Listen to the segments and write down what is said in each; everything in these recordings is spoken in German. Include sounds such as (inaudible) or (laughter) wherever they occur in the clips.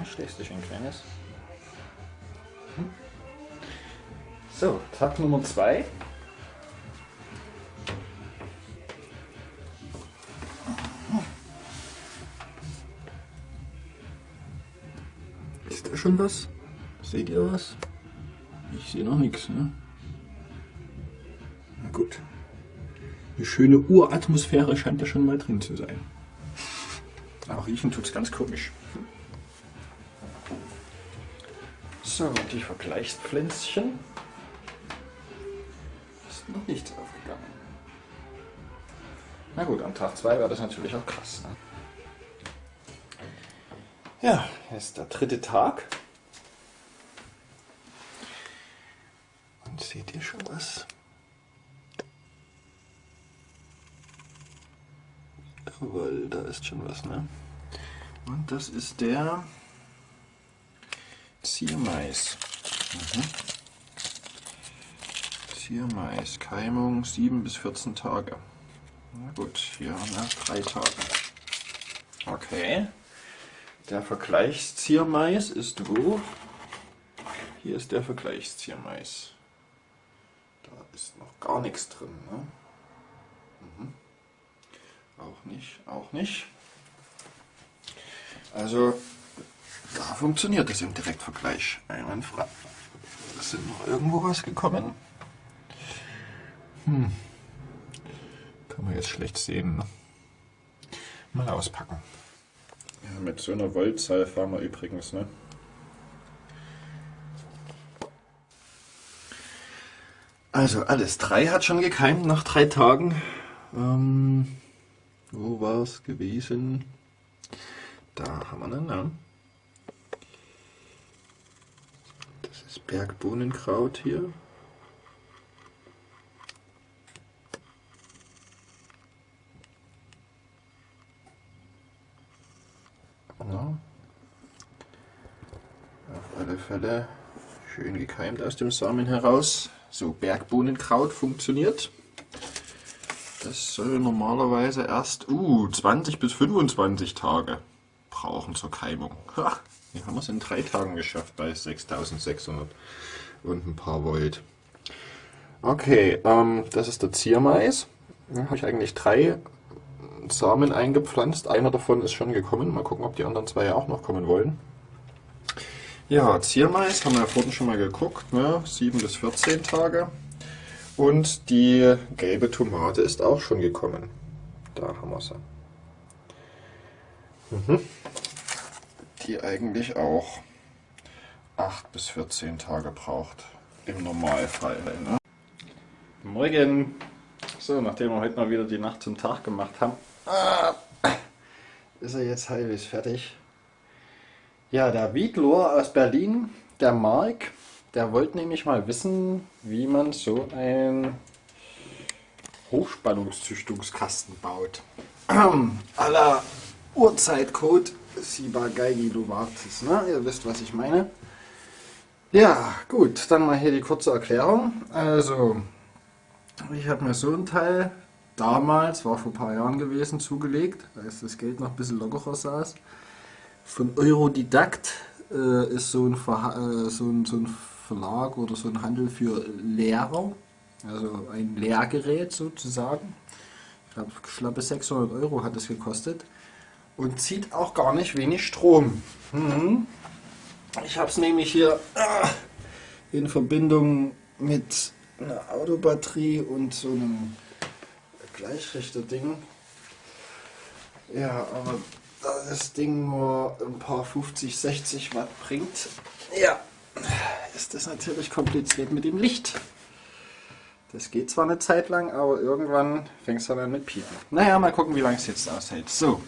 Ja, schlägst dich ein kleines. So, Tag Nummer 2. Ist da schon was? Seht ihr was? Ich sehe noch nichts, ne? Na gut. Eine schöne Uratmosphäre scheint da schon mal drin zu sein. Auch riechen tut's ganz komisch. So, die Vergleichspflänzchen. Ist noch nichts aufgegangen. Na gut, am Tag 2 war das natürlich auch krass. Ne? Ja, ist der dritte Tag. Und seht ihr schon was? Jawohl, da ist schon was, ne? Und das ist der Ziermais. Mhm. Ziermais, Keimung 7 bis 14 Tage. Na gut, hier haben wir drei Tage. Okay. Der Vergleichsziermais ist wo? Hier ist der Vergleichsziermais. Da ist noch gar nichts drin. Ne? Mhm. Auch nicht, auch nicht. Also funktioniert es im Direktvergleich einwandfrei. Ist noch irgendwo was gekommen? Hm. Kann man jetzt schlecht sehen. Ne? Mal auspacken. Ja, mit so einer Voltzahl fahren wir übrigens, ne? Also alles drei hat schon gekeimt nach drei Tagen. Ähm, wo war es gewesen? Da haben wir einen Namen. Das ist Bergbohnenkraut hier. Ja. Auf alle Fälle schön gekeimt aus dem Samen heraus. So, Bergbohnenkraut funktioniert. Das soll normalerweise erst uh, 20 bis 25 Tage brauchen zur Keimung. Ha, hier haben wir es in drei Tagen geschafft bei 6600 und ein paar Volt. Okay, ähm, das ist der Ziermais. Da habe ich eigentlich drei Samen eingepflanzt. Einer davon ist schon gekommen. Mal gucken, ob die anderen zwei auch noch kommen wollen. Ja, Ziermais haben wir ja vorhin schon mal geguckt. Ne? 7 bis 14 Tage. Und die gelbe Tomate ist auch schon gekommen. Da haben wir sie. Mhm. Die eigentlich auch 8 bis 14 Tage braucht. Im Normalfall. Ne? Morgen! So, nachdem wir heute mal wieder die Nacht zum Tag gemacht haben, ah, ist er jetzt halbwegs fertig. Ja, der Wiedlor aus Berlin, der Mark, der wollte nämlich mal wissen, wie man so ein Hochspannungszüchtungskasten baut. (clears throat) Aller Uhrzeitcode Siba Geigi Novartis, ne? Ihr wisst, was ich meine. Ja, gut, dann mal hier die kurze Erklärung. Also, ich habe mir so ein Teil damals, war vor ein paar Jahren gewesen, zugelegt, als das Geld noch ein bisschen lockerer saß. Von Eurodidakt äh, ist so ein, äh, so, ein, so ein Verlag oder so ein Handel für Lehrer, also ein Lehrgerät sozusagen. Ich glaube, schlappe 600 Euro hat es gekostet und zieht auch gar nicht wenig Strom. Mhm. Ich habe es nämlich hier äh, in Verbindung mit einer Autobatterie und so einem Gleichrichter-Ding. Ja, aber da das Ding nur ein paar 50, 60 Watt bringt, ja, ist das natürlich kompliziert mit dem Licht. Das geht zwar eine Zeit lang, aber irgendwann fängt es dann an mit Piepen. Naja, mal gucken, wie lange es jetzt aushält. So,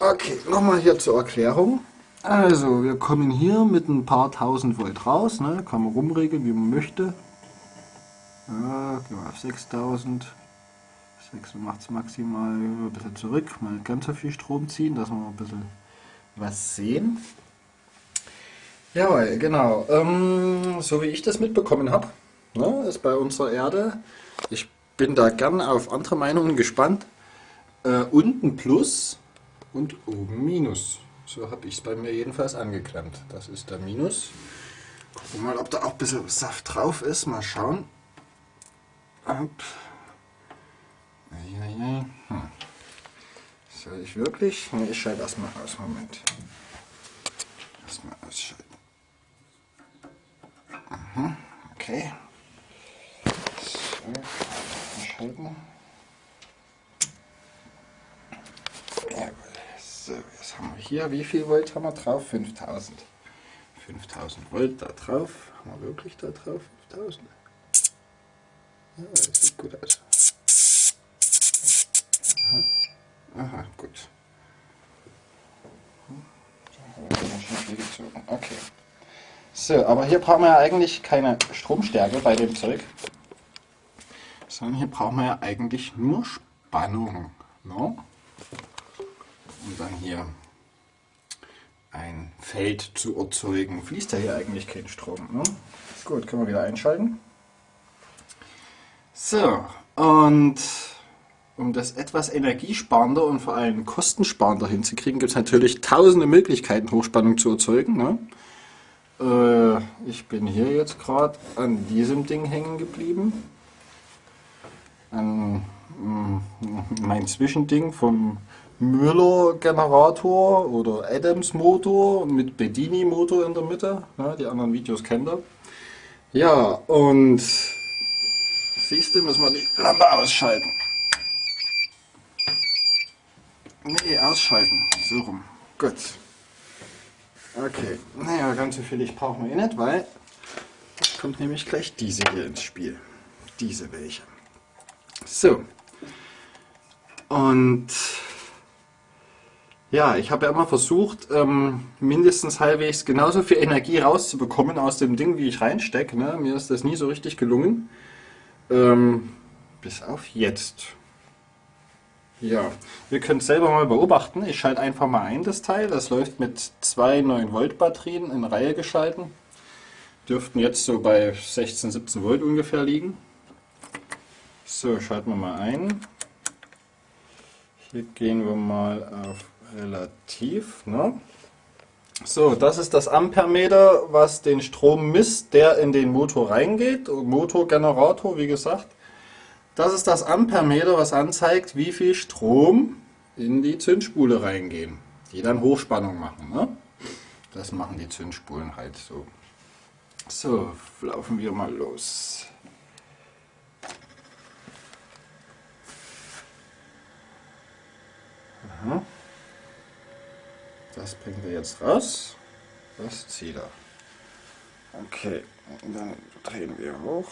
okay, nochmal hier zur Erklärung. Also, wir kommen hier mit ein paar tausend Volt raus, ne? kann man rumregeln, wie man möchte. Ja, gehen wir auf 6000. 6 macht es maximal ein bisschen zurück, mal nicht ganz so viel Strom ziehen, dass wir ein bisschen was sehen. Jawohl, genau. Ähm, so wie ich das mitbekommen habe, ne, ist bei unserer Erde, ich bin da gern auf andere Meinungen gespannt, äh, unten Plus und oben Minus. So habe ich es bei mir jedenfalls angeklemmt. Das ist der Minus. Gucken wir mal, ob da auch ein bisschen Saft drauf ist. Mal schauen. Hm. Soll ich wirklich? Ne, ich schalte erstmal aus. Moment. Erstmal ausschalten. Mhm. Okay. So, ausschalten. Ja, jetzt haben wir hier, wie viel Volt haben wir drauf? 5000. 5000 Volt da drauf. Haben wir wirklich da drauf 5000? Ja, das sieht gut aus. Aha, Aha gut. Okay. So, aber hier brauchen wir ja eigentlich keine Stromstärke bei dem Zeug, sondern hier brauchen wir ja eigentlich nur Spannung. No? Ne? Und dann hier ein Feld zu erzeugen. Fließt ja hier eigentlich kein Strom. Ne? Gut, können wir wieder einschalten. So, und um das etwas energiesparender und vor allem kostensparender hinzukriegen, gibt es natürlich tausende Möglichkeiten, Hochspannung zu erzeugen. Ne? Äh, ich bin hier jetzt gerade an diesem Ding hängen geblieben. An mm, mein Zwischending vom Müller Generator oder Adams Motor mit Bedini Motor in der Mitte. Ja, die anderen Videos kennt ihr. Ja, und siehst du, müssen wir die Lampe ausschalten. Nee, ausschalten. So rum. Gut. Okay. Naja, ganz so viel Licht brauchen wir eh nicht, weil kommt nämlich gleich diese hier ins Spiel. Diese welche. So. Und ja, ich habe ja immer versucht, ähm, mindestens halbwegs genauso viel Energie rauszubekommen aus dem Ding, wie ich reinstecke. Ne? Mir ist das nie so richtig gelungen. Ähm, bis auf jetzt. Ja, ihr könnt selber mal beobachten. Ich schalte einfach mal ein das Teil. Das läuft mit zwei 9 Volt Batterien in Reihe geschalten. Dürften jetzt so bei 16, 17 Volt ungefähr liegen. So, schalten wir mal ein. Hier gehen wir mal auf relativ. Ne? So, das ist das Ampermeter, was den Strom misst, der in den Motor reingeht. Motorgenerator, wie gesagt. Das ist das Ampermeter, was anzeigt, wie viel Strom in die Zündspule reingehen, die dann Hochspannung machen. Ne? Das machen die Zündspulen halt so. So, laufen wir mal los. Aha. Das bringt er jetzt raus. Das zieht er. Okay, dann drehen wir hoch.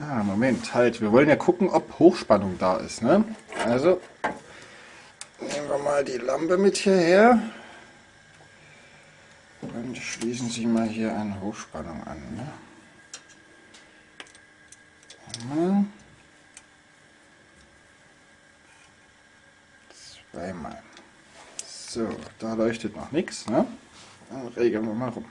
Ah, Moment, halt. Wir wollen ja gucken, ob Hochspannung da ist. Ne? Also, nehmen wir mal die Lampe mit hierher. Und schließen Sie mal hier eine Hochspannung an. Ne? Zweimal. So, da leuchtet noch nichts. Ne? Dann regeln wir mal rum.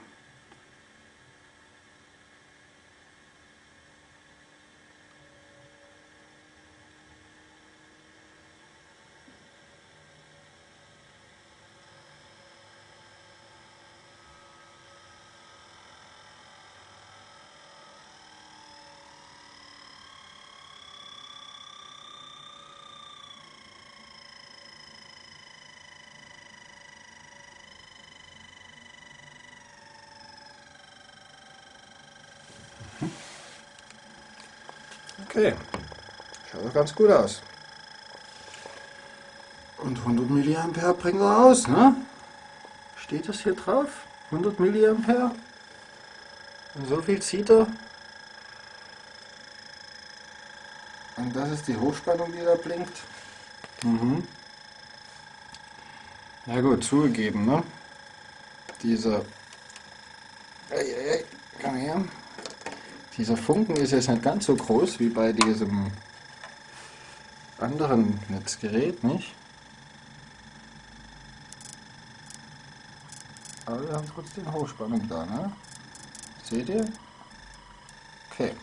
Okay, schaut doch ganz gut aus. Und 100 mA bringt er aus, ne? Steht das hier drauf? 100 mA? Und so viel zieht er. Und das ist die Hochspannung, die da blinkt. Mhm. Ja gut, zugegeben, ne? Dieser... Ei, ei, ei, komm her. Dieser Funken ist jetzt nicht ganz so groß wie bei diesem anderen Netzgerät, nicht? Aber wir haben trotzdem Hochspannung da, ne? Seht ihr? Okay.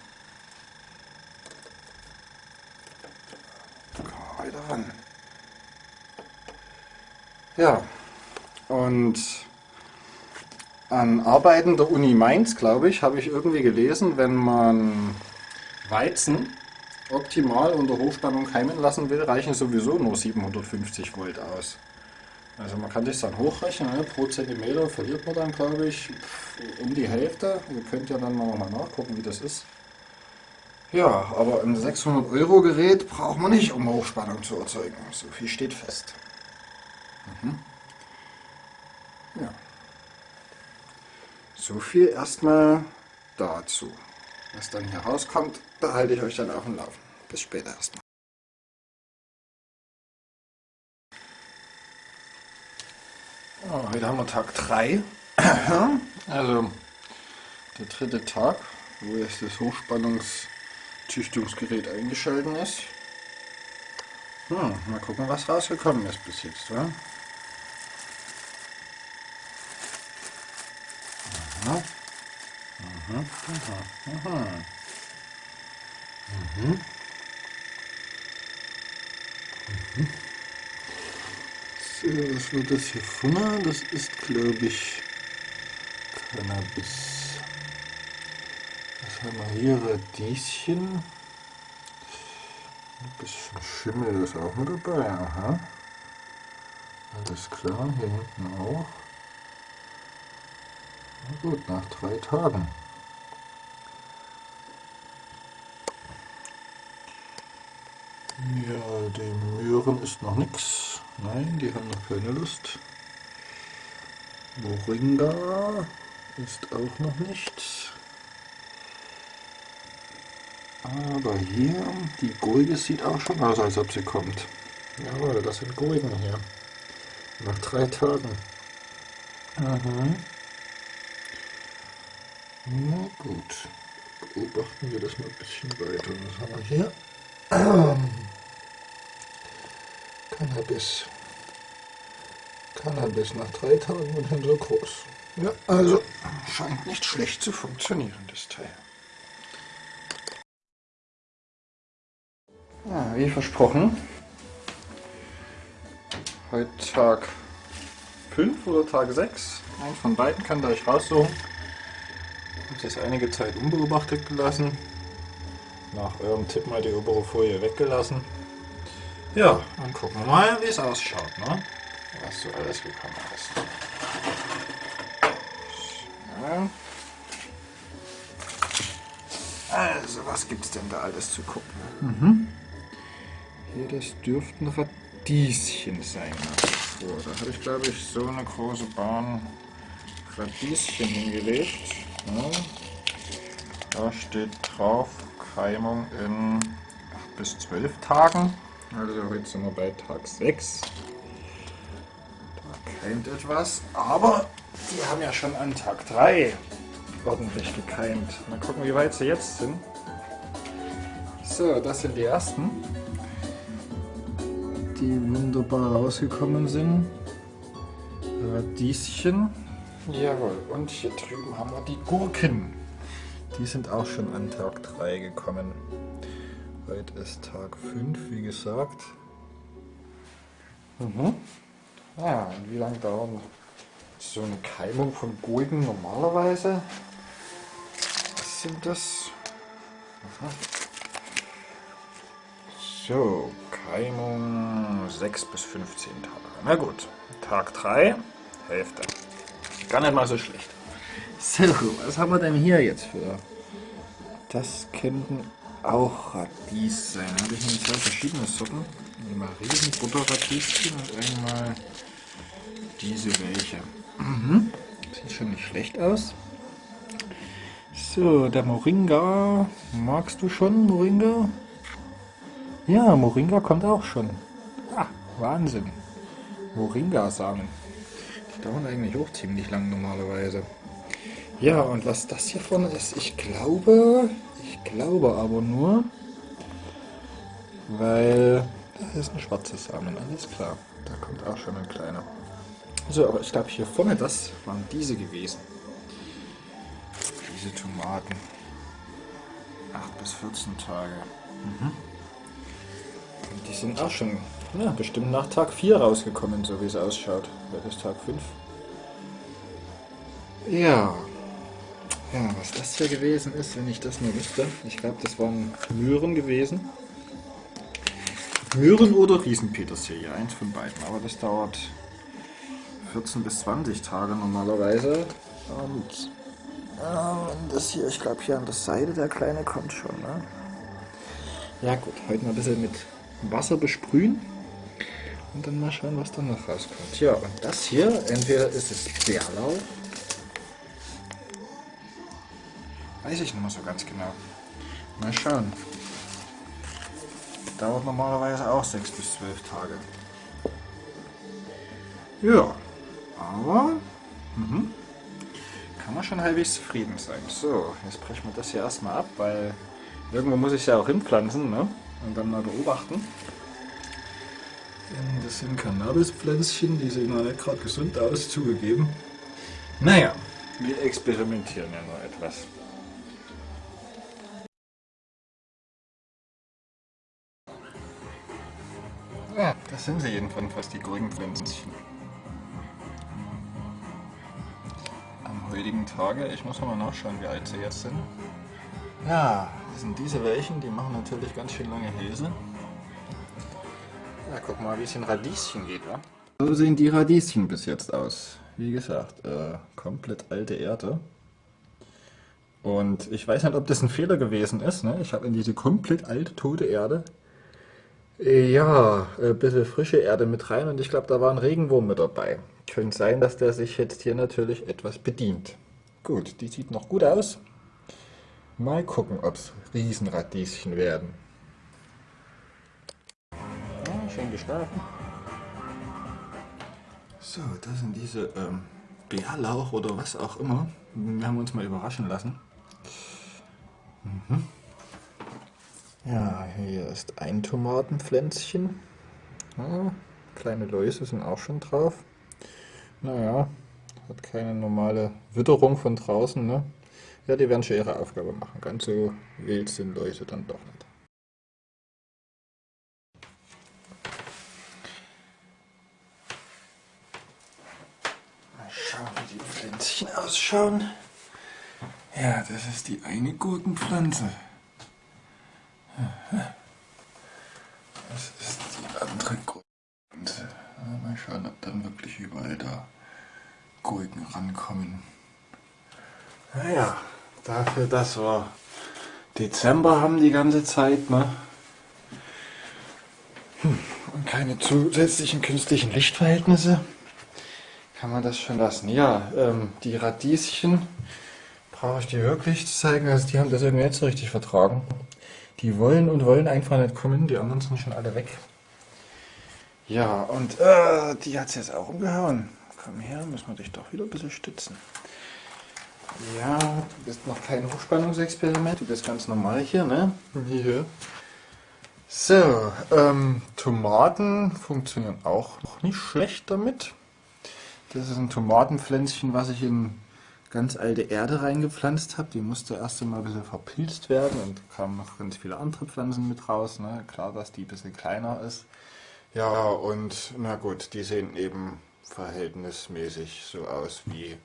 Kommen wir weiter ran. Ja, und an Arbeiten der Uni Mainz, glaube ich, habe ich irgendwie gelesen, wenn man Weizen optimal unter Hochspannung keimen lassen will, reichen sowieso nur 750 Volt aus. Also man kann das dann hochrechnen, ne? pro Zentimeter verliert man dann, glaube ich, um die Hälfte. Ihr könnt ja dann mal nachgucken, wie das ist. Ja, aber ein 600 Euro Gerät braucht man nicht, um Hochspannung zu erzeugen. So viel steht fest. Mhm. So viel erstmal dazu. Was dann hier rauskommt, da halte ich euch dann auf dem Laufen. Bis später erstmal. Oh, heute haben wir Tag 3. also der dritte Tag, wo jetzt das Hochspannungszüchtungsgerät eingeschaltet ist. Hm, mal gucken, was rausgekommen ist bis jetzt. Wa? Aha, aha, aha. Mhm. Mhm. So, was wird das hier vorne? Das ist, glaube ich, Cannabis. Was haben wir hier? Radieschen. Ein bisschen Schimmel ist auch mit dabei. Aha. Alles klar, hier hinten auch. Na gut, nach drei Tagen. Ja, den Möhren ist noch nichts. Nein, die haben noch keine Lust. Moringa ist auch noch nichts. Aber hier, die Gurke sieht auch schon aus, als ob sie kommt. Jawohl, das sind Gurken hier. Nach drei Tagen. Mhm. Na gut. Beobachten wir das mal ein bisschen weiter. Was haben wir hier? (clears throat) Cannabis. Cannabis nach drei Tagen und so groß. Ja, also scheint nicht schlecht zu funktionieren, das Teil. Ja, wie versprochen. Heute Tag 5 oder Tag 6. Eins von beiden kann da ich raussuchen. Ich habe das einige Zeit unbeobachtet gelassen. Nach eurem Tipp mal die obere Folie weggelassen. Ja, dann gucken wir mal, wie es ausschaut, ne? was so alles gekommen ist. So. Also, was gibt es denn da alles zu gucken? Mhm. Hier, das dürften Radieschen sein. So, da habe ich, glaube ich, so eine große Bahn Radieschen hingelegt. Ja. Da steht drauf Keimung in 8 bis 12 Tagen. Also heute sind wir bei Tag 6. Da keimt etwas, aber die haben ja schon an Tag 3 ordentlich gekeimt. Mal gucken, wie weit sie jetzt sind. So, das sind die ersten, die wunderbar rausgekommen sind. Radieschen. Jawohl, und hier drüben haben wir die Gurken. Die sind auch schon an Tag 3 gekommen. Heute ist Tag 5, wie gesagt. Mhm. Ja, und wie lange dauert so eine Keimung von Gurken normalerweise? Was sind das? Aha. So, Keimung 6 bis 15 Tage. Na gut, Tag 3, Hälfte. Gar nicht mal so schlecht. So, was haben wir denn hier jetzt für? Das könnten auch Radies sein. Da habe ich nämlich zwei verschiedene Sorten. Einmal riesen Butterradieschen und einmal diese welche. Mhm. Sieht schon nicht schlecht aus. So, der Moringa. Magst du schon Moringa? Ja, Moringa kommt auch schon. Ah, Wahnsinn. Moringa-Samen. Die dauern eigentlich auch ziemlich lang normalerweise. Ja, und was das hier vorne ist, ich glaube, glaube aber nur, weil das ist ein schwarzes Samen, alles klar. Da kommt auch schon ein kleiner. So, aber ich glaube hier vorne, das waren diese gewesen. Diese Tomaten. 8 bis 14 Tage. Mhm. Und die sind auch schon ja, bestimmt nach Tag 4 rausgekommen, so wie es ausschaut. Heute ist Tag 5. Ja. Ja, was das hier gewesen ist, wenn ich das nur wüsste. Ich glaube, das waren Möhren gewesen. Möhren oder Riesenpetersilie, eins von beiden. Aber das dauert 14 bis 20 Tage normalerweise. Und äh, das hier, ich glaube hier an der Seite, der kleine kommt schon. Ne? Ja gut, heute mal ein bisschen mit Wasser besprühen. Und dann mal schauen, was da noch rauskommt. Ja, und das hier, entweder ist es Bärlau. Weiß ich nicht mehr so ganz genau. Mal schauen. Dauert normalerweise auch 6 bis 12 Tage. Ja, aber mhm. kann man schon halbwegs zufrieden sein. So, jetzt brechen wir das hier erstmal ab, weil irgendwo muss ich es ja auch hinpflanzen ne? und dann mal beobachten. Das sind Cannabispflänzchen, die sehen noch nicht gerade gesund aus, zugegeben. Naja, wir experimentieren ja noch etwas. Ja, das sind sie jedenfalls, die Gurkenpflänzchen. Am heutigen Tage, ich muss mal nachschauen, wie alt sie jetzt sind. Ja, das sind diese welchen, die machen natürlich ganz schön lange Hälse. Ja, guck mal, wie es in Radieschen geht, wa? So sehen die Radieschen bis jetzt aus. Wie gesagt, äh, komplett alte Erde. Und ich weiß nicht, ob das ein Fehler gewesen ist. Ne? Ich habe in diese komplett alte, tote Erde ja, ein bisschen frische Erde mit rein und ich glaube, da war ein Regenwurm mit dabei. Könnte sein, dass der sich jetzt hier natürlich etwas bedient. Gut, die sieht noch gut aus. Mal gucken, ob es Riesenradieschen werden. Ja, schön geschlafen. So, das sind diese ähm, Bärlauch oder was auch immer. Wir haben uns mal überraschen lassen. Mhm. Ja, hier ist ein Tomatenpflänzchen. Ja, kleine Läuse sind auch schon drauf. Naja, hat keine normale Witterung von draußen. Ne? Ja, die werden schon ihre Aufgabe machen. Ganz so wild sind Läuse dann doch nicht. Mal schauen, wie die Pflänzchen ausschauen. Ja, das ist die eine Gurkenpflanze. Das ist die andere Gurke. Mal schauen, ob dann wirklich überall da Gurken rankommen. Naja, dafür, dass wir Dezember haben die ganze Zeit, ne? Hm, und keine zusätzlichen künstlichen Lichtverhältnisse, kann man das schon lassen. Ja, ähm, die Radieschen brauche ich dir wirklich zu zeigen, also die haben das irgendwie nicht so richtig vertragen. Die wollen und wollen einfach nicht kommen, die anderen sind schon alle weg. Ja, und äh, die hat es jetzt auch umgehauen. Komm her, müssen wir dich doch wieder ein bisschen stützen. Ja, du bist noch kein Hochspannungsexperiment, du bist ganz normal hier, ne? Hier. So, ähm, Tomaten funktionieren auch noch nicht schlecht damit. Das ist ein Tomatenpflänzchen, was ich in ganz alte Erde reingepflanzt habe. Die musste erst einmal ein bisschen verpilzt werden und kamen noch ganz viele andere Pflanzen mit raus. Ne? Klar, dass die ein bisschen kleiner ist. Ja, und na gut, die sehen eben verhältnismäßig so aus, wie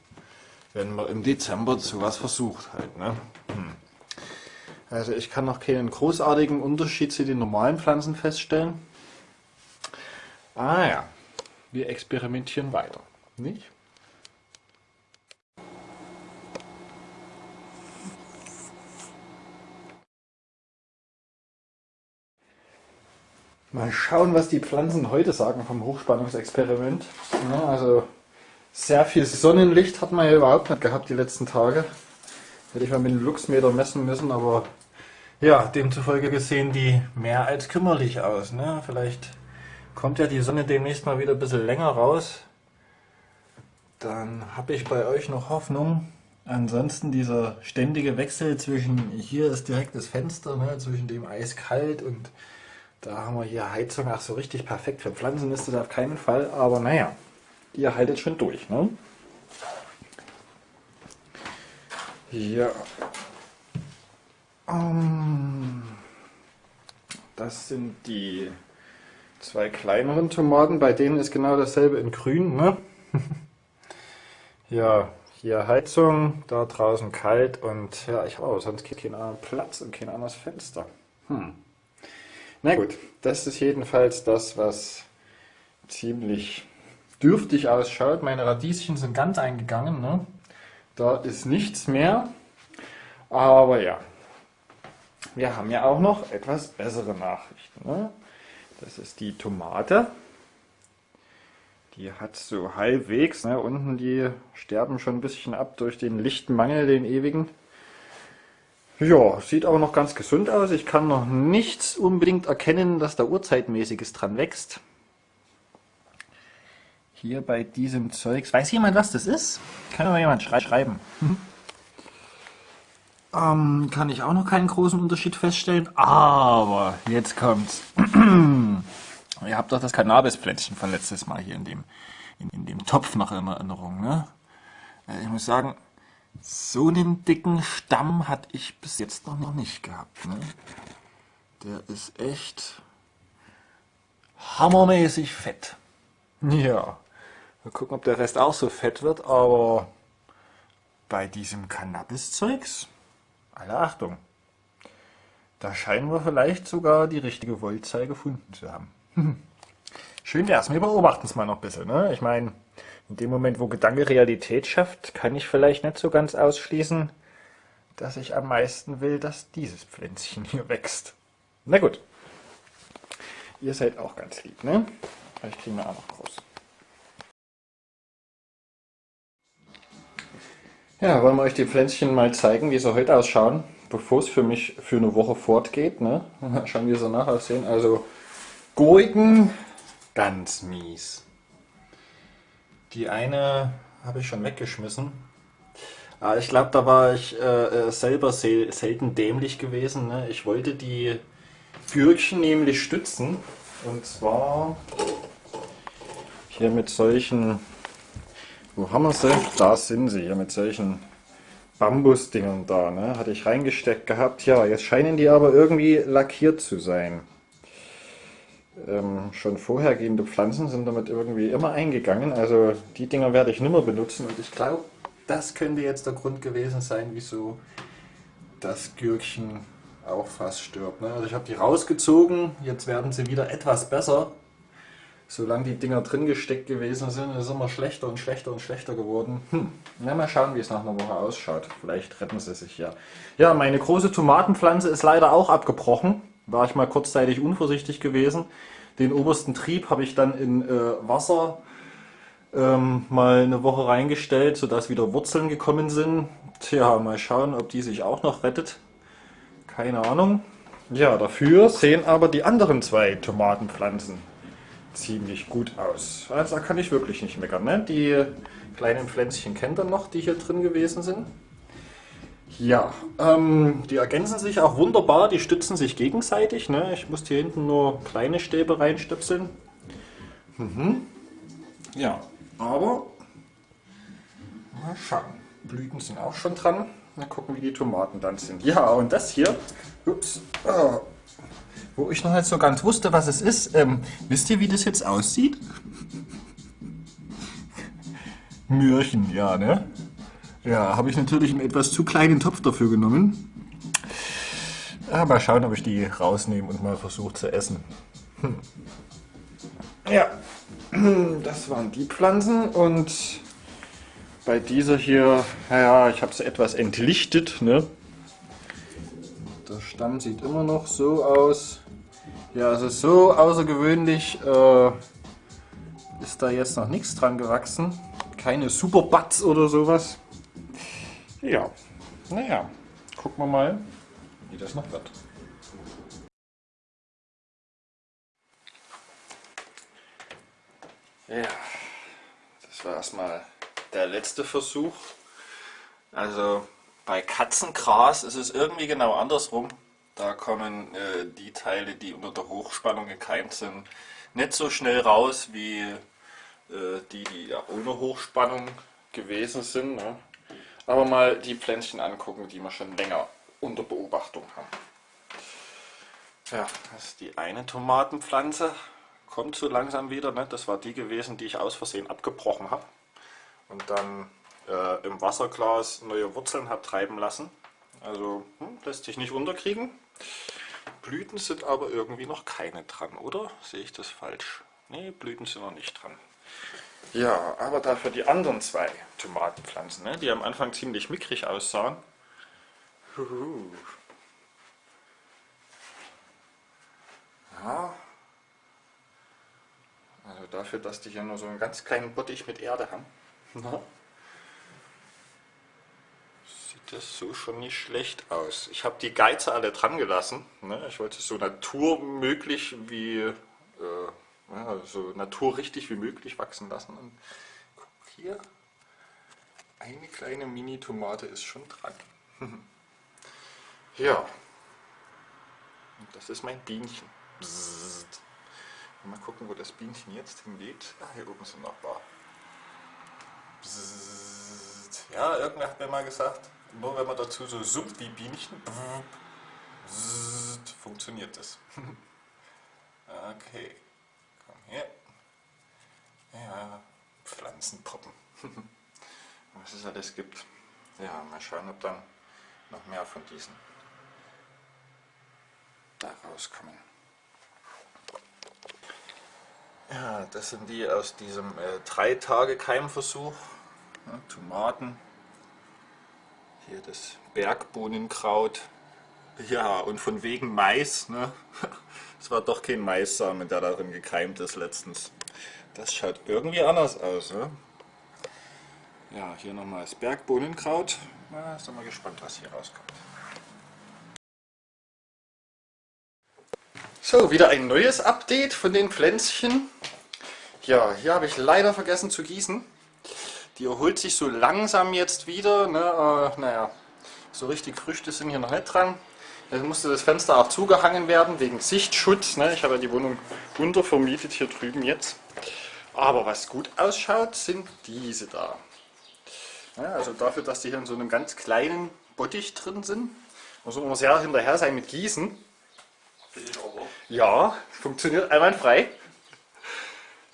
wenn man im Dezember sowas versucht halt. Ne? Hm. Also ich kann noch keinen großartigen Unterschied zu den normalen Pflanzen feststellen. Ah ja, wir experimentieren weiter, nicht? Mal schauen, was die Pflanzen heute sagen vom Hochspannungsexperiment. Ja, also sehr viel Sonnenlicht hat man ja überhaupt nicht gehabt die letzten Tage. Hätte ich mal mit dem Luxmeter messen müssen, aber ja, demzufolge gesehen die mehr als kümmerlich aus. Ne? Vielleicht kommt ja die Sonne demnächst mal wieder ein bisschen länger raus. Dann habe ich bei euch noch Hoffnung. Ansonsten dieser ständige Wechsel zwischen, hier ist direkt das Fenster, ne, zwischen dem eiskalt und da haben wir hier Heizung, ach so richtig perfekt. Für Pflanzen ist das auf keinen Fall, aber naja, ihr haltet schon durch. Ne? Ja. Ähm, das sind die zwei kleineren Tomaten, bei denen ist genau dasselbe in grün. Ne? (laughs) ja, hier Heizung, da draußen kalt und ja, ich habe sonst keinen anderen Platz und kein anderes Fenster. Hm. Na gut, das ist jedenfalls das, was ziemlich dürftig ausschaut. Meine Radieschen sind ganz eingegangen. Ne? Da ist nichts mehr. Aber ja, wir haben ja auch noch etwas bessere Nachrichten. Ne? Das ist die Tomate. Die hat so halbwegs, ne, unten die sterben schon ein bisschen ab durch den Lichtmangel, den ewigen. Ja, sieht aber noch ganz gesund aus. Ich kann noch nichts unbedingt erkennen, dass da Urzeitmäßiges dran wächst. Hier bei diesem Zeugs. Weiß jemand, was das ist? Kann mir jemand schrei schreiben. ähm, kann ich auch noch keinen großen Unterschied feststellen. Aber jetzt kommt's. (clears throat) Ihr habt doch das Cannabispläntchen von letztes Mal hier in dem, in, in dem Topf noch in Erinnerung. Ne? Äh, ich muss sagen, so einen dicken Stamm hatte ich bis jetzt noch, nicht gehabt. Ne? Der ist echt hammermäßig fett. Ja. Mal gucken, ob der Rest auch so fett wird, aber bei diesem Cannabis-Zeugs, alle Achtung, da scheinen wir vielleicht sogar die richtige Voltzahl gefunden zu haben. (laughs) Schön wär's, wir beobachten es mal noch ein bisschen. Ne? Ich meine, in dem Moment, wo Gedanke Realität schafft, kann ich vielleicht nicht so ganz ausschließen, dass ich am meisten will, dass dieses Pflänzchen hier wächst. Na gut. Ihr seid auch ganz lieb, ne? Vielleicht kriegen wir auch noch groß. Ja, wollen wir euch die Pflänzchen mal zeigen, wie sie heute ausschauen, bevor es für mich für eine Woche fortgeht. Ne? (laughs) Schauen, wie sie nachher aussehen. Also Gurken, ganz mies. Die eine habe ich schon weggeschmissen. Aber ich glaube, da war ich äh, äh selber sel selten dämlich gewesen. Ne? Ich wollte die Gürkchen nämlich stützen. Und zwar hier mit solchen wo haben wir sie? Da sind sie, hier mit solchen Bambusdingern da. Ne? Hatte ich reingesteckt gehabt. Ja, jetzt scheinen die aber irgendwie lackiert zu sein. Ähm, schon vorhergehende Pflanzen sind damit irgendwie immer eingegangen. Also die Dinger werde ich nicht mehr benutzen. Und ich glaube, das könnte jetzt der Grund gewesen sein, wieso das Gürkchen auch fast stirbt. Ne? Also ich habe die rausgezogen. Jetzt werden sie wieder etwas besser solange die Dinger drin gesteckt gewesen sind, ist es immer schlechter und schlechter und schlechter geworden. Hm. Ja, mal schauen, wie es nach einer Woche ausschaut. Vielleicht retten sie sich ja. Ja, meine große Tomatenpflanze ist leider auch abgebrochen. War ich mal kurzzeitig unvorsichtig gewesen. Den obersten Trieb habe ich dann in äh, Wasser ähm, mal eine Woche reingestellt, sodass wieder Wurzeln gekommen sind. Tja, mal schauen, ob die sich auch noch rettet. Keine Ahnung. Ja, dafür sehen aber die anderen zwei Tomatenpflanzen ziemlich gut aus. Also da kann ich wirklich nicht meckern. Ne? Die kleinen Pflänzchen kennt ihr noch, die hier drin gewesen sind. Ja, ähm, die ergänzen sich auch wunderbar, die stützen sich gegenseitig. Ne? Ich muss hier hinten nur kleine Stäbe reinstöpseln. Mhm. Ja, aber mal schauen. Blüten sind auch schon dran. Mal gucken, wie die Tomaten dann sind. Ja, und das hier, ups, oh, wo ich noch nicht so ganz wusste, was es ist. Ähm, wisst ihr, wie das jetzt aussieht? (laughs) Mürchen, ja, ne? Ja, habe ich natürlich einen etwas zu kleinen Topf dafür genommen. Ja, mal schauen, ob ich die rausnehme und mal versuche zu essen. Hm. Ja, das waren die Pflanzen und bei dieser hier, naja, ich habe sie etwas entlichtet. Ne? Der Stamm sieht immer noch so aus. Ja, also so außergewöhnlich äh, ist da jetzt noch nichts dran gewachsen. Keine Superbutts oder sowas. Ja, naja, gucken wir mal, wie das noch wird. Ja, das war erstmal der letzte Versuch. Also bei Katzengras ist es irgendwie genau andersrum. Da kommen äh, die Teile, die unter der Hochspannung gekeimt sind, nicht so schnell raus wie äh, die, die ja ohne Hochspannung gewesen sind. Ne? Aber mal die Pflänzchen angucken, die wir schon länger unter Beobachtung haben. Ja, das ist die eine Tomatenpflanze. kommt so langsam wieder. Ne? Das war die gewesen, die ich aus Versehen abgebrochen habe. Und dann äh, im Wasserglas neue Wurzeln habe treiben lassen. Also hm, lässt sich nicht unterkriegen. Blüten sind aber irgendwie noch keine dran, oder? Sehe ich das falsch? Ne, Blüten sind noch nicht dran. Ja, aber dafür die anderen zwei Tomatenpflanzen, ne, die am Anfang ziemlich mickrig aussahen. Huhu. Ja. Also dafür, dass die hier nur so einen ganz kleinen Bottich mit Erde haben. Na? Sieht das so schon nicht schlecht aus. Ich habe die Geize alle dran gelassen. Ne? Ich wollte es so naturmöglich wie äh, ja, so naturrichtig wie möglich wachsen lassen. Und guck hier, eine kleine Mini-Tomate ist schon dran. (laughs) ja, und das ist mein Bienchen. Bzzzt. Mal gucken, wo das Bienchen jetzt hingeht. Ah, hier oben sind noch ein paar. Bzzzt. Ja, irgendwer hat mir mal gesagt, nur wenn man dazu so summt wie Bienchen, bzzzt, funktioniert das. (laughs) okay. Ja. Ja, Pflanzenpuppen. (laughs) Was es alles gibt. Ja, mal schauen, ob dann noch mehr von diesen da rauskommen. Ja, das sind die aus diesem äh, 3 Tage Keimversuch. Ja, Tomaten. Hier das Bergbohnenkraut. Ja, und von wegen Mais. Ne? (laughs) Es war doch kein Maissamen, der darin gekeimt ist letztens. Das schaut irgendwie anders aus. Ne? Ja, hier nochmal das Bergbohnenkraut. Na, sind wir gespannt, was hier rauskommt. So, wieder ein neues Update von den Pflänzchen. Ja, hier habe ich leider vergessen zu gießen. Die erholt sich so langsam jetzt wieder. Ne? Äh, naja, so richtig Früchte sind hier noch nicht dran. Jetzt musste das Fenster auch zugehangen werden, wegen Sichtschutz. Ne? Ich habe ja die Wohnung untervermietet hier drüben jetzt. Aber was gut ausschaut, sind diese da. Ja, also dafür, dass die hier in so einem ganz kleinen Bottich drin sind, muss man sehr hinterher sein mit Gießen. Ja, funktioniert einwandfrei.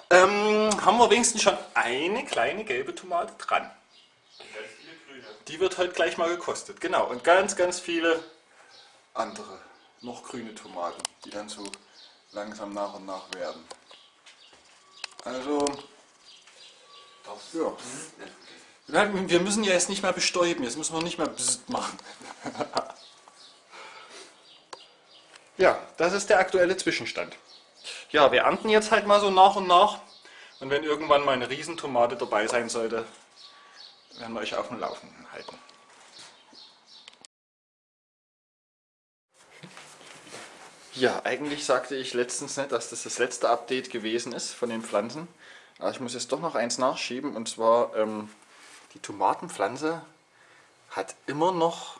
Ähm, haben wir wenigstens schon eine kleine gelbe Tomate dran. Die wird halt gleich mal gekostet. Genau, und ganz, ganz viele andere, noch grüne Tomaten, die dann so langsam nach und nach werden. Also, ja. Wir müssen ja jetzt nicht mehr bestäuben, jetzt müssen wir nicht mehr Bzzzt machen. ja, das ist der aktuelle Zwischenstand. Ja, wir ernten jetzt halt mal so nach und nach. Und wenn irgendwann mal eine Riesentomate dabei sein sollte, werden wir euch auf dem Laufenden halten. Ja, eigentlich sagte ich letztens nicht, dass das das letzte Update gewesen ist von den Pflanzen. Aber ich muss jetzt doch noch eins nachschieben und zwar ähm, die Tomatenpflanze hat immer noch,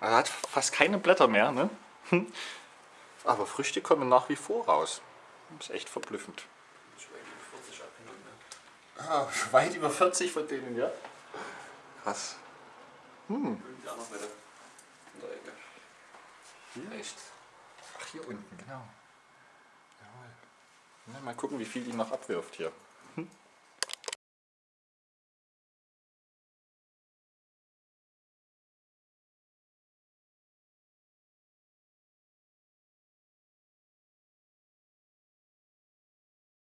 also hat fast keine Blätter mehr, ne? (laughs) aber Früchte kommen nach wie vor raus. Das ist echt verblüffend. Ah, weit über 40 von denen, ja. Krass. Hm. Hier? Echt? Hier unten, genau. Jawohl. mal gucken, wie viel die noch abwirft hier.